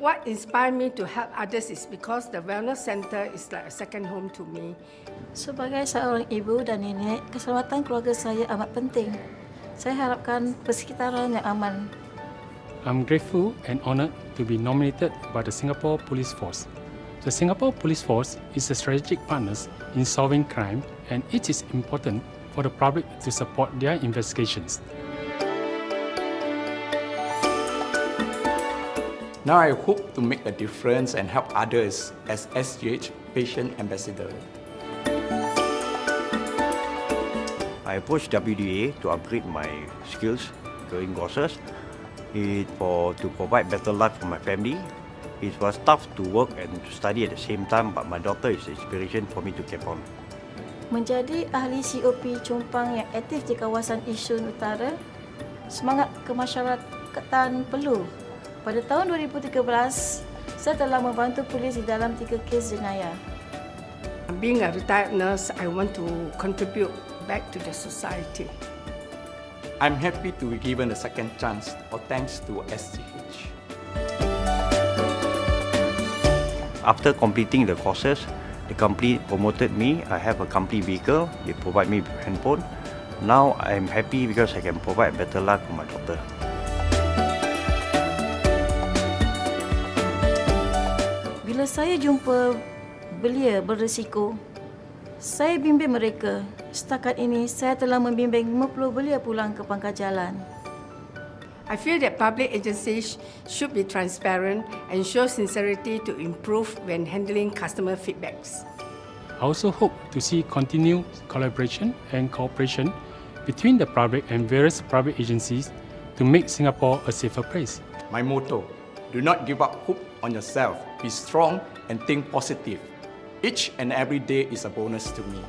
what inspired me to help others is because the wellness center is like a second home to me. Sebagai seorang ibu dan nenek, keselamatan keluarga saya amat penting. Saya harapkan persekitaran yang aman. I'm grateful and honoured to be nominated by the Singapore Police Force. The Singapore Police Force is a strategic partner in solving crime and it is important for the public to support their investigations. Now I hope to make a difference and help others as SGH Patient Ambassador. I approached WDA to upgrade my skills during courses it for to provide better life for my family. It was tough to work and to study at the same time, but my daughter is inspiration for me to keep on. Menjadi ahli COP Chompang yang aktif di kawasan Isun Utara, semangat kemasyarakatan perlu. Pada tahun 2013, saya telah membantu polis di dalam tiga kes jenayah. Being a retired nurse, I want to contribute back to the society. I'm happy to be given a second chance or thanks to SGH. After completing the courses, the company promoted me. I have a company vehicle. They provide me handphone. Now I'm happy because I can provide better life for my daughter. Saya jumpa belia berisiko, saya bimbing mereka. Setakat ini, saya telah membimbing 50 belia pulang ke pangkal jalan. I feel that public agencies should be transparent and show sincerity to improve when handling customer feedbacks. I also hope to see continued collaboration and cooperation between the public and various private agencies to make Singapore a safer place. My motto, do not give up hope on yourself. Be strong and think positive. Each and every day is a bonus to me.